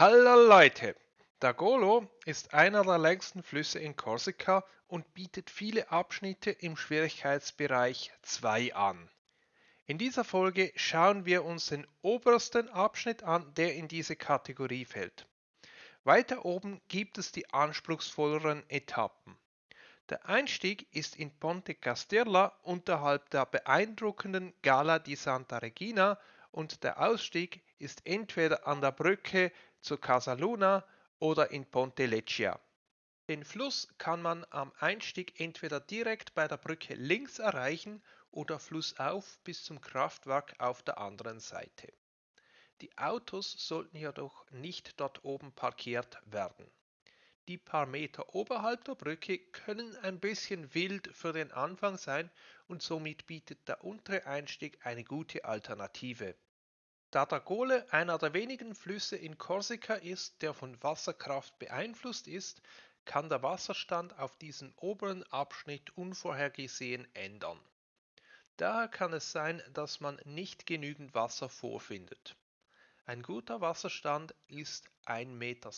Hallo Leute! Der Golo ist einer der längsten Flüsse in Korsika und bietet viele Abschnitte im Schwierigkeitsbereich 2 an. In dieser Folge schauen wir uns den obersten Abschnitt an, der in diese Kategorie fällt. Weiter oben gibt es die anspruchsvolleren Etappen. Der Einstieg ist in Ponte Casterla unterhalb der beeindruckenden Gala di Santa Regina und der Ausstieg ist entweder an der Brücke zu Casaluna oder in Ponte Leccia. Den Fluss kann man am Einstieg entweder direkt bei der Brücke links erreichen oder flussauf bis zum Kraftwerk auf der anderen Seite. Die Autos sollten jedoch nicht dort oben parkiert werden. Die paar Meter oberhalb der Brücke können ein bisschen wild für den Anfang sein und somit bietet der untere Einstieg eine gute Alternative. Da der Gole einer der wenigen Flüsse in Korsika ist, der von Wasserkraft beeinflusst ist, kann der Wasserstand auf diesem oberen Abschnitt unvorhergesehen ändern. Daher kann es sein, dass man nicht genügend Wasser vorfindet. Ein guter Wasserstand ist 1,60 Meter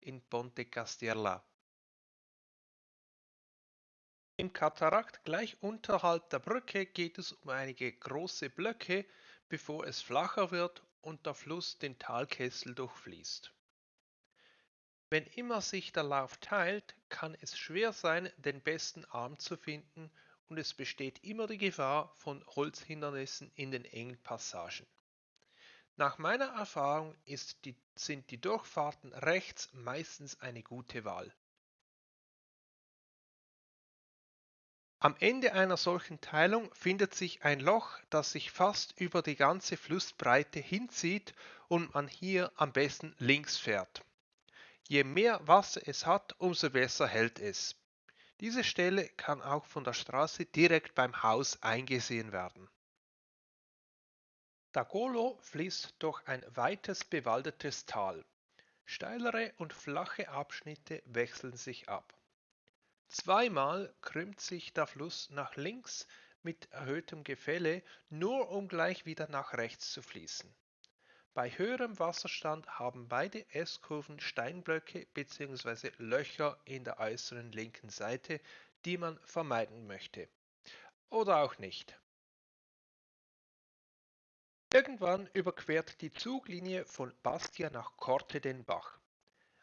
in Ponte Casterla. Im Katarakt gleich unterhalb der Brücke geht es um einige große Blöcke, bevor es flacher wird und der Fluss den Talkessel durchfließt. Wenn immer sich der Lauf teilt, kann es schwer sein, den besten Arm zu finden und es besteht immer die Gefahr von Holzhindernissen in den engen Passagen. Nach meiner Erfahrung die, sind die Durchfahrten rechts meistens eine gute Wahl. Am Ende einer solchen Teilung findet sich ein Loch, das sich fast über die ganze Flussbreite hinzieht und man hier am besten links fährt. Je mehr Wasser es hat, umso besser hält es. Diese Stelle kann auch von der Straße direkt beim Haus eingesehen werden. Dagolo fließt durch ein weites bewaldetes Tal. Steilere und flache Abschnitte wechseln sich ab. Zweimal krümmt sich der Fluss nach links mit erhöhtem Gefälle, nur um gleich wieder nach rechts zu fließen. Bei höherem Wasserstand haben beide S-Kurven Steinblöcke bzw. Löcher in der äußeren linken Seite, die man vermeiden möchte. Oder auch nicht. Irgendwann überquert die Zuglinie von Bastia nach Korte den Bach.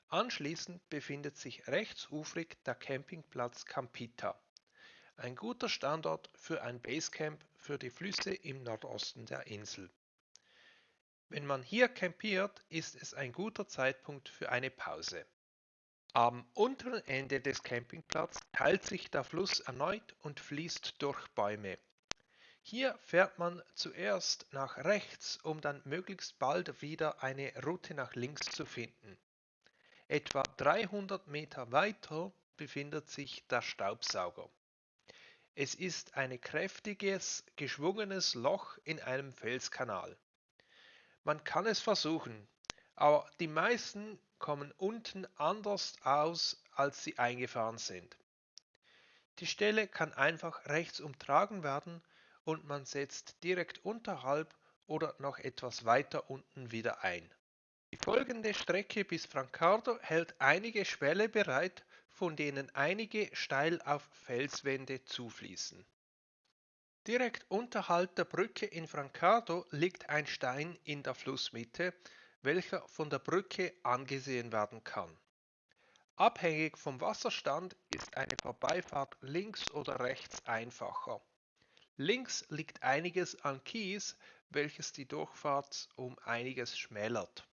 Anschließend befindet sich rechtsufrig der Campingplatz Campita, ein guter Standort für ein Basecamp für die Flüsse im Nordosten der Insel. Wenn man hier campiert, ist es ein guter Zeitpunkt für eine Pause. Am unteren Ende des Campingplatzes teilt sich der Fluss erneut und fließt durch Bäume. Hier fährt man zuerst nach rechts, um dann möglichst bald wieder eine Route nach links zu finden. Etwa 300 Meter weiter befindet sich der Staubsauger. Es ist ein kräftiges, geschwungenes Loch in einem Felskanal. Man kann es versuchen, aber die meisten kommen unten anders aus, als sie eingefahren sind. Die Stelle kann einfach rechts umtragen werden und man setzt direkt unterhalb oder noch etwas weiter unten wieder ein. Die folgende Strecke bis Francardo hält einige Schwelle bereit, von denen einige steil auf Felswände zufließen. Direkt unterhalb der Brücke in Francardo liegt ein Stein in der Flussmitte, welcher von der Brücke angesehen werden kann. Abhängig vom Wasserstand ist eine Vorbeifahrt links oder rechts einfacher. Links liegt einiges an Kies, welches die Durchfahrt um einiges schmälert.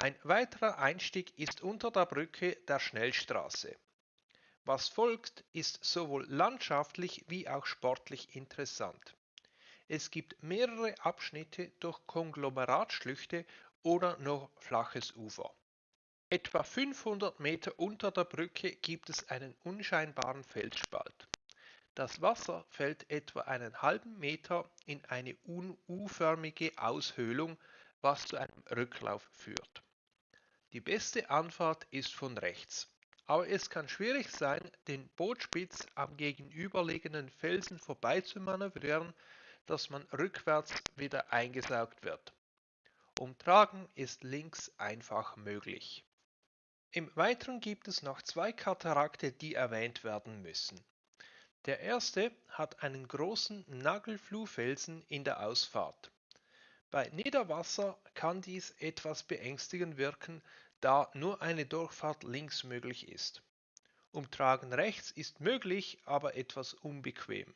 Ein weiterer Einstieg ist unter der Brücke der Schnellstraße. Was folgt, ist sowohl landschaftlich wie auch sportlich interessant. Es gibt mehrere Abschnitte durch Konglomeratschlüchte oder noch flaches Ufer. Etwa 500 Meter unter der Brücke gibt es einen unscheinbaren Felsspalt. Das Wasser fällt etwa einen halben Meter in eine U-förmige Aushöhlung, was zu einem Rücklauf führt. Die beste Anfahrt ist von rechts, aber es kann schwierig sein, den Bootspitz am gegenüberliegenden Felsen vorbei zu manövrieren, dass man rückwärts wieder eingesaugt wird. Umtragen ist links einfach möglich. Im Weiteren gibt es noch zwei Katarakte, die erwähnt werden müssen. Der erste hat einen großen Nagelfluhfelsen in der Ausfahrt. Bei Niederwasser kann dies etwas beängstigend wirken, da nur eine Durchfahrt links möglich ist. Umtragen rechts ist möglich, aber etwas unbequem.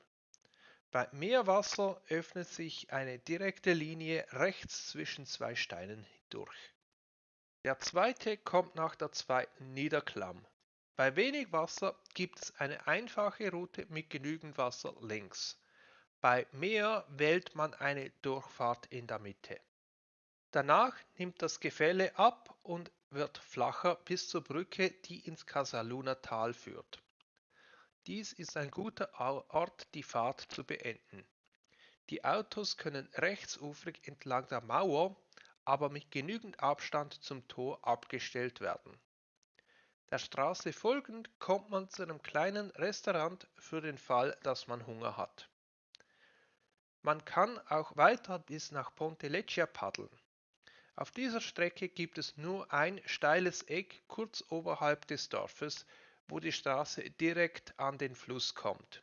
Bei Meerwasser öffnet sich eine direkte Linie rechts zwischen zwei Steinen durch. Der zweite kommt nach der zweiten Niederklamm. Bei wenig Wasser gibt es eine einfache Route mit genügend Wasser links. Bei Meer wählt man eine Durchfahrt in der Mitte. Danach nimmt das Gefälle ab und wird flacher bis zur Brücke, die ins Casaluna Tal führt. Dies ist ein guter Ort, die Fahrt zu beenden. Die Autos können rechtsufrig entlang der Mauer, aber mit genügend Abstand zum Tor abgestellt werden. Der Straße folgend kommt man zu einem kleinen Restaurant für den Fall, dass man Hunger hat. Man kann auch weiter bis nach Ponte Leccia paddeln. Auf dieser Strecke gibt es nur ein steiles Eck kurz oberhalb des Dorfes, wo die Straße direkt an den Fluss kommt.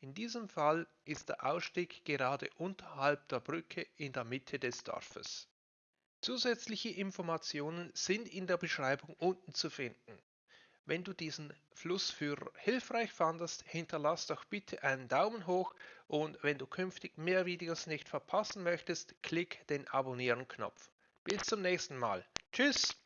In diesem Fall ist der Ausstieg gerade unterhalb der Brücke in der Mitte des Dorfes. Zusätzliche Informationen sind in der Beschreibung unten zu finden. Wenn du diesen Flussführer hilfreich fandest, hinterlass doch bitte einen Daumen hoch und wenn du künftig mehr Videos nicht verpassen möchtest, klick den Abonnieren-Knopf. Bis zum nächsten Mal. Tschüss!